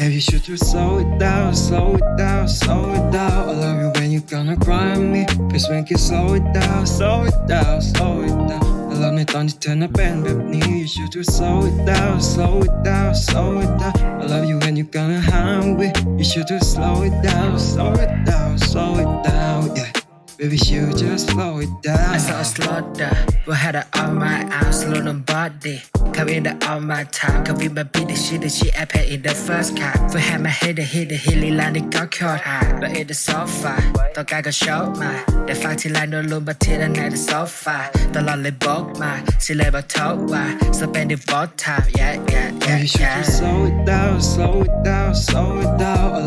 Maybe you should just slow it down, slow it down, slow it down. I love you when you gonna cry on me. Please make it slow it down, slow it down, slow it down. I love ในตอนที่เธอน่ะเป็นแบบนี้ You should just slow it down, slow it down, slow it down. I love you when you gonna hungry. You should just slow it down, slow it down, slow it down. Yeah. Baby, you just slow it down. I saw a slaughter. We had it on my arm, slow the body. Come in the on my time. Come in my beat the shit that she I in the first car. We had my head, the hit the hilly line, it got caught high. But in the sofa, the guy got shot my. The fight till I no look but till the night the sofa. The lonely book my. See labor talk why. Spend it for time. Yeah, yeah, yeah, Baby, yeah. you slow it down, slow it down, slow it down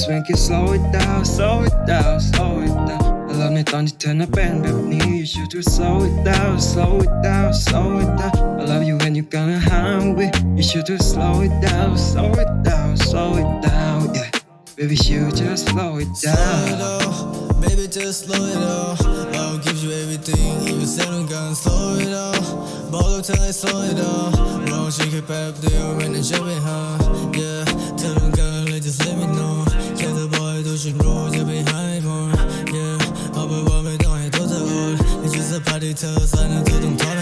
on me. Please make it slow it down, slow it down, slow it down. I love ในตอนที่เธอน่ะเป็นแบบนี้ You should just slow it down, slow it down, slow it down. I love you when you gonna hungry. You should just slow it down, slow it down, slow it down. Yeah, baby, you just slow it Slow it down. down, baby, just slow it down. I'll give you everything, even said I'm gonna slow it down. Ball up till I slow it down. Wrong, she keep up there when I'm jumping, huh? Yeah, till I'm gonna Diese Party-Terrors, einer zu dem Tonnen.